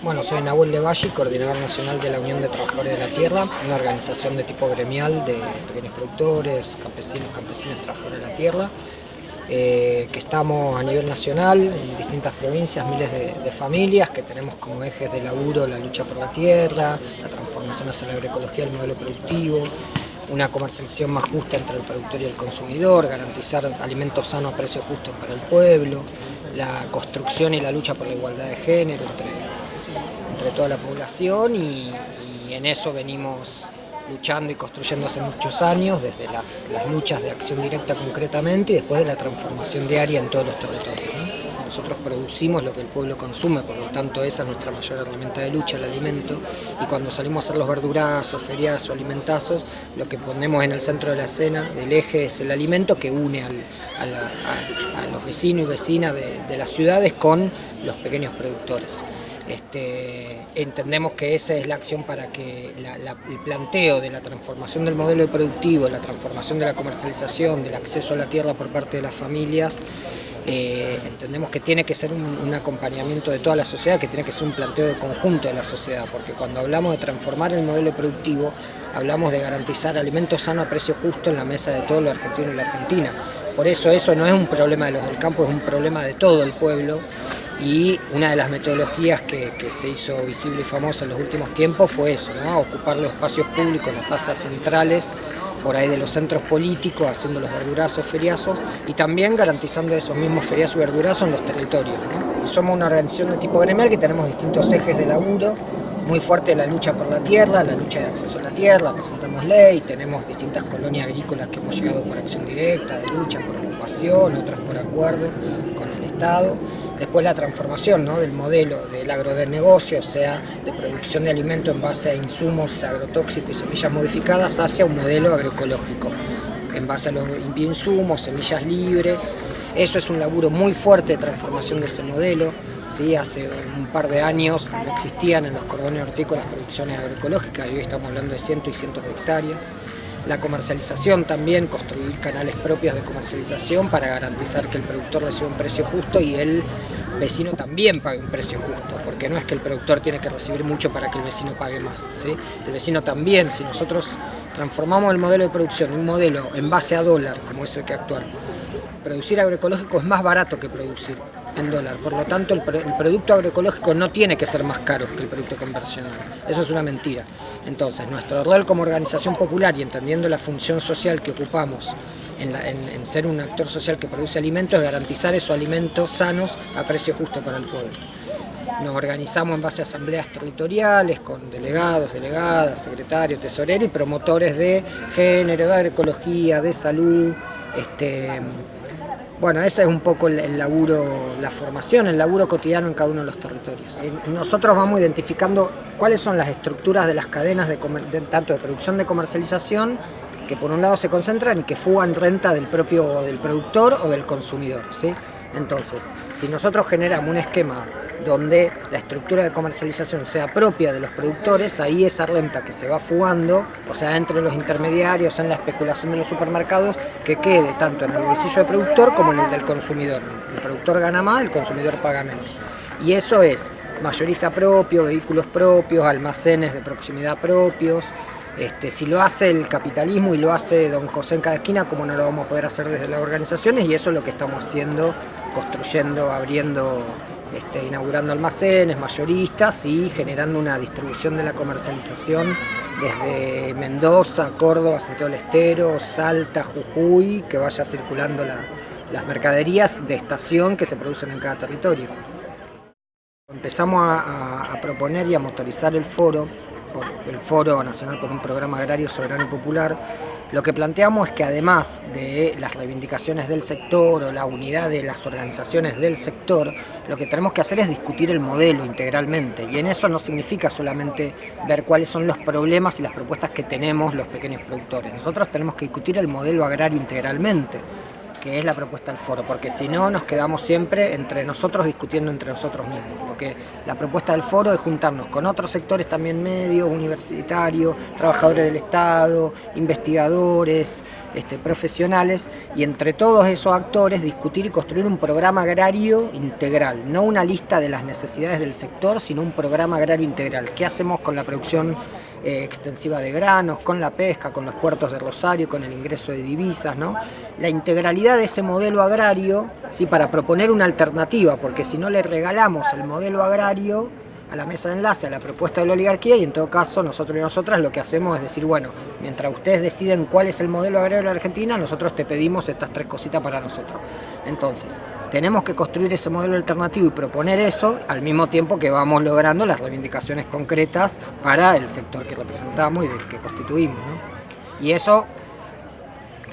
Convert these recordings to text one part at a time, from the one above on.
Bueno, soy Nahuel de Valle, coordinador nacional de la Unión de Trabajadores de la Tierra, una organización de tipo gremial de pequeños productores, campesinos, campesinas, trabajadores de la tierra, eh, que estamos a nivel nacional en distintas provincias, miles de, familias, que tenemos como ejes de laburo la lucha por la tierra, la transformación hacia la agroecología, el modelo productivo, una comercialización más justa entre el productor y el consumidor, garantizar alimentos sanos a precios justos para el pueblo, la construcción y la lucha por la igualdad de género entre entre toda la población y, en eso venimos luchando y construyendo hace muchos años, desde las, luchas de acción directa concretamente y después de la transformación diaria en todos los territorios. Nosotros producimos lo que el pueblo consume, por lo tanto esa es nuestra mayor herramienta de lucha, el alimento, y cuando salimos a hacer los verdurazos, feriazos, alimentazos, lo que ponemos en el centro de la escena, del eje, es el alimento que une a, los vecinos y vecinas de las ciudades con los pequeños productores. Este, entendemos que esa es la acción para que el planteo de la transformación del modelo productivo, la transformación de la comercialización, del acceso a la tierra por parte de las familias, eh, entendemos que tiene que ser un, acompañamiento de toda la sociedad, que tiene que ser un planteo de conjunto de la sociedad, porque cuando hablamos de transformar el modelo productivo, hablamos de garantizar alimentos sanos a precio justo en la mesa de todos los argentinos y la Argentina. Por eso eso no es un problema de los del campo, es un problema de todo el pueblo y una de las metodologías que, se hizo visible y famosa en los últimos tiempos fue eso, ocupar los espacios públicos, las plazas centrales, por ahí de los centros políticos, haciendo los verdurazos, feriazos, y también garantizando esos mismos feriazos y verdurazos en los territorios. Y somos una organización de tipo gremial que tenemos distintos ejes de laburo, muy fuerte la lucha por la tierra, la lucha de acceso a la tierra, presentamos ley, tenemos distintas colonias agrícolas que hemos llegado por acción directa, de lucha por ocupación, otras por acuerdo con el Estado, Después la transformación del modelo del agronegocio, o sea, de producción de alimentos en base a insumos agrotóxicos y semillas modificadas, hacia un modelo agroecológico, en base a los bioinsumos, semillas libres. Eso es un laburo muy fuerte de transformación de ese modelo. ¿Sí? Hace un par de años no existían en los cordones hortícolas producciones agroecológicas y hoy estamos hablando de cientos y cientos de hectáreas la comercialización también, construir canales propios de comercialización para garantizar que el productor reciba un precio justo y el vecino también pague un precio justo, porque no es que el productor tiene que recibir mucho para que el vecino pague más, ¿sí? el vecino también, si nosotros transformamos el modelo de producción en un modelo en base a dólar, como es el que actual, producir agroecológico es más barato que producir Por lo tanto, el, producto agroecológico no tiene que ser más caro que el producto convencional. Eso es una mentira. Entonces, nuestro rol como organización popular y entendiendo la función social que ocupamos en, ser un actor social que produce alimentos es garantizar esos alimentos sanos a precio justo para el pueblo. Nos organizamos en base a asambleas territoriales con delegados, delegadas, secretarios, tesoreros y promotores de género, de agroecología, de salud, este, bueno, ese es un poco el, laburo, la formación, el laburo cotidiano en cada uno de los territorios. Nosotros vamos identificando cuáles son las estructuras de las cadenas de, tanto de producción de comercialización que por un lado se concentran y que fugan renta del propio del productor o del consumidor. ¿sí? Entonces, si nosotros generamos un esquema donde la estructura de comercialización sea propia de los productores, ahí esa renta que se va fugando, o sea, entre los intermediarios, en la especulación de los supermercados, que quede tanto en el bolsillo del productor como en el del consumidor. El productor gana más, el consumidor paga menos. Y eso es mayorista propio, vehículos propios, almacenes de proximidad propios, este, si lo hace el capitalismo y lo hace don José en cada esquina, ¿cómo no lo vamos a poder hacer desde las organizaciones? Y eso es lo que estamos haciendo, construyendo, abriendo, este, inaugurando almacenes, mayoristas y generando una distribución de la comercialización desde Mendoza, Córdoba, Santiago del Estero, Salta, Jujuy, que vaya circulando las mercaderías de estación que se producen en cada territorio. Empezamos a proponer y a motorizar el foro el Foro Nacional por un Programa Agrario Soberano y Popular, lo que planteamos es que además de las reivindicaciones del sector o la unidad de las organizaciones del sector, lo que tenemos que hacer es discutir el modelo integralmente y en eso no significa solamente ver cuáles son los problemas y las propuestas que tenemos los pequeños productores. Nosotros tenemos que discutir el modelo agrario integralmente que es la propuesta del foro, porque si no nos quedamos siempre entre nosotros discutiendo entre nosotros mismos. Porque la propuesta del foro es juntarnos con otros sectores también medios, universitarios, trabajadores del Estado, investigadores, este, profesionales y entre todos esos actores discutir y construir un programa agrario integral, no una lista de las necesidades del sector, sino un programa agrario integral. ¿Qué hacemos con la producción eh, extensiva de granos, con la pesca, con los puertos de Rosario, con el ingreso de divisas, ¿no? La integralidad de ese modelo agrario, ¿sí? para proponer una alternativa, porque si no le regalamos el modelo agrario, a la mesa de enlace, a la propuesta de la oligarquía y en todo caso nosotros y nosotras lo que hacemos es decir, bueno, mientras ustedes deciden cuál es el modelo agrario de la Argentina, nosotros te pedimos estas tres cositas para nosotros. Entonces, tenemos que construir ese modelo alternativo y proponer eso al mismo tiempo que vamos logrando las reivindicaciones concretas para el sector que representamos y que constituimos. Y eso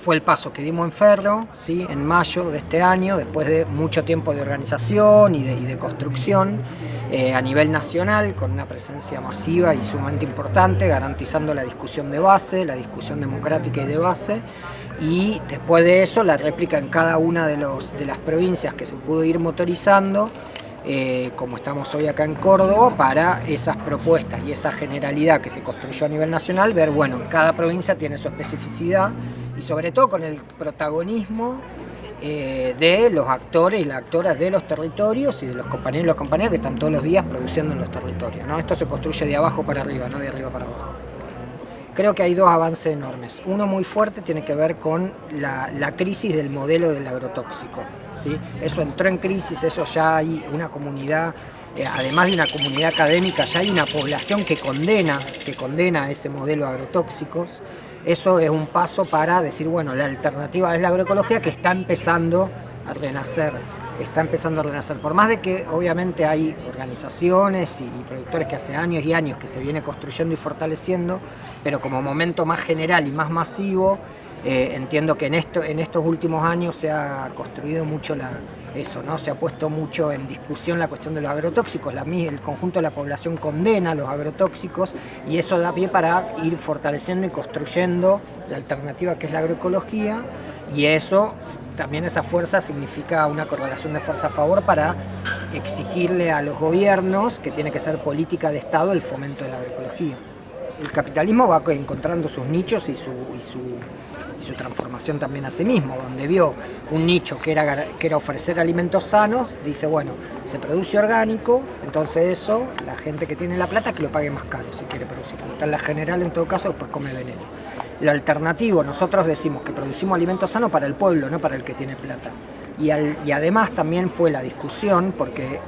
fue el paso que dimos en Ferro, ¿sí? en mayo de este año, después de mucho tiempo de organización y de construcción. Eh, a nivel nacional, con una presencia masiva y sumamente importante, garantizando la discusión de base, la discusión democrática y de base, y después de eso la réplica en cada una de, los, de las provincias que se pudo ir motorizando, eh, como estamos hoy acá en Córdoba, para esas propuestas y esa generalidad que se construyó a nivel nacional, ver, bueno, cada provincia tiene su especificidad y sobre todo con el protagonismo eh, de los actores y las actoras de los territorios y de los compañeros y las compañeras que están todos los días produciendo en los territorios. ¿no? Esto se construye de abajo para arriba, no de arriba para abajo. Creo que hay dos avances enormes. Uno muy fuerte tiene que ver con la, crisis del modelo del agrotóxico. ¿sí? Eso entró en crisis, eso ya hay una comunidad, eh, además de una comunidad académica, ya hay una población que condena, que condena ese modelo agrotóxicos eso es un paso para decir, bueno, la alternativa es la agroecología que está empezando a renacer, está empezando a renacer. Por más de que obviamente hay organizaciones y, productores que hace años y años que se viene construyendo y fortaleciendo, pero como momento más general y más masivo, eh, entiendo que en, esto, en estos últimos años se ha construido mucho eso, ¿no? Se ha puesto mucho en discusión la cuestión de los agrotóxicos, la, el conjunto de la población condena los agrotóxicos y eso da pie para ir fortaleciendo y construyendo la alternativa que es la agroecología y eso, también esa fuerza significa una correlación de fuerza a favor para exigirle a los gobiernos que tiene que ser política de Estado el fomento de la agroecología el capitalismo va encontrando sus nichos y su, su, transformación también a sí mismo, donde vio un nicho que era, que era ofrecer alimentos sanos, dice, bueno, se produce orgánico, entonces eso, la gente que tiene la plata que lo pague más caro si quiere producir. En la general, en todo caso, después come veneno. Lo alternativo, nosotros decimos que producimos alimentos sanos para el pueblo, no para el que tiene plata. Y, y, además también fue la discusión, porque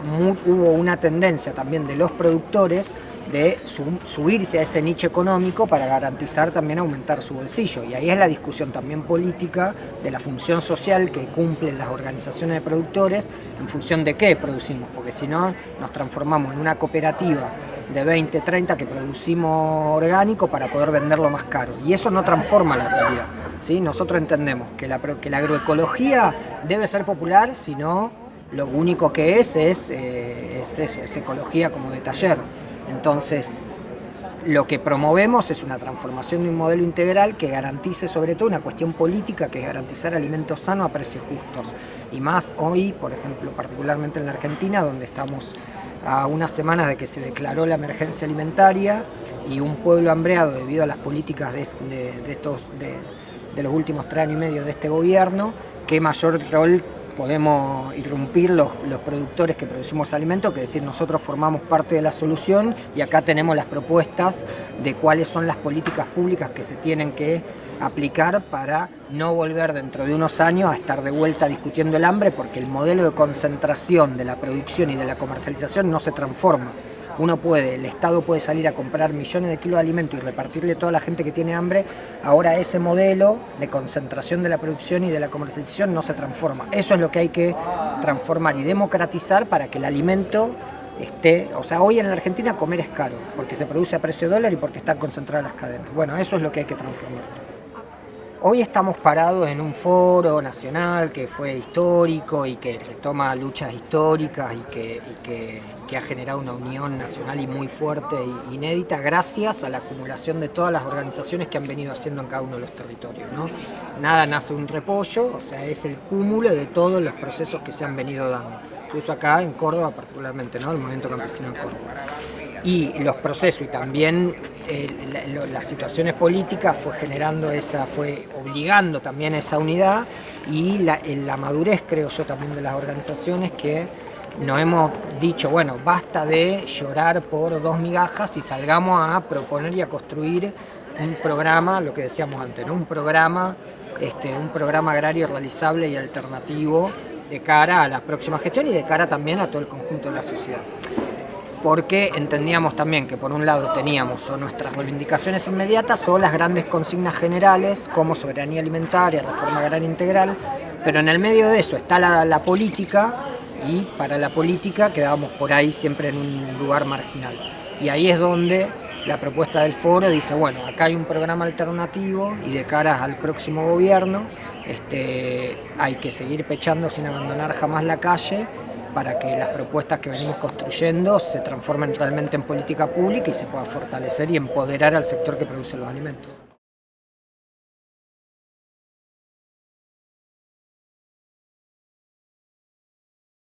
hubo una tendencia también de los productores de subirse a ese nicho económico para garantizar también aumentar su bolsillo. Y ahí es la discusión también política de la función social que cumplen las organizaciones de productores en función de qué producimos, porque si no nos transformamos en una cooperativa de 20, 30 que producimos orgánico para poder venderlo más caro. Y eso no transforma la realidad. ¿sí? Nosotros entendemos que la, que la agroecología debe ser popular, sino lo único que es es, eh, es eso, es ecología como de taller. Entonces, lo que promovemos es una transformación de un modelo integral que garantice sobre todo una cuestión política que es garantizar alimentos sanos a precios justos. Y más hoy, por ejemplo, particularmente en la Argentina, donde estamos a unas semanas de que se declaró la emergencia alimentaria y un pueblo hambreado debido a las políticas de, estos, de los últimos tres años y medio de este gobierno, qué mayor rol podemos irrumpir los, productores que producimos alimentos, que es decir, nosotros formamos parte de la solución y acá tenemos las propuestas de cuáles son las políticas públicas que se tienen que aplicar para no volver dentro de unos años a estar de vuelta discutiendo el hambre porque el modelo de concentración de la producción y de la comercialización no se transforma uno puede, el Estado puede salir a comprar millones de kilos de alimentos y repartirle a toda la gente que tiene hambre, ahora ese modelo de concentración de la producción y de la comercialización no se transforma. Eso es lo que hay que transformar y democratizar para que el alimento esté, o sea, hoy en la Argentina comer es caro, porque se produce a precio de dólar y porque están concentradas las cadenas. Bueno, eso es lo que hay que transformar. Hoy estamos parados en un foro nacional que fue histórico y que retoma luchas históricas y que, ha generado una unión nacional y muy fuerte e inédita gracias a la acumulación de todas las organizaciones que han venido haciendo en cada uno de los territorios. ¿no? Nada nace un repollo, o sea, es el cúmulo de todos los procesos que se han venido dando. Incluso acá en Córdoba particularmente, ¿no? el movimiento campesino en Córdoba. Y los procesos y también eh, las situaciones políticas fue generando esa, fue obligando también esa unidad y la, la madurez creo yo también de las organizaciones que nos hemos dicho, bueno, basta de llorar por dos migajas y salgamos a proponer y a construir un programa, lo que decíamos antes, un programa, este, un programa agrario realizable y alternativo de cara a la próxima gestión y de cara también a todo el conjunto de la sociedad. Porque entendíamos también que por un lado teníamos o nuestras reivindicaciones inmediatas o las grandes consignas generales como soberanía alimentaria, reforma agraria integral, pero en el medio de eso está la, política y para la política quedábamos por ahí siempre en un lugar marginal. Y ahí es donde la propuesta del foro dice, bueno, acá hay un programa alternativo y de cara al próximo gobierno este, hay que seguir pechando sin abandonar jamás la calle para que las propuestas que venimos construyendo se transformen realmente en política pública y se pueda fortalecer y empoderar al sector que produce los alimentos.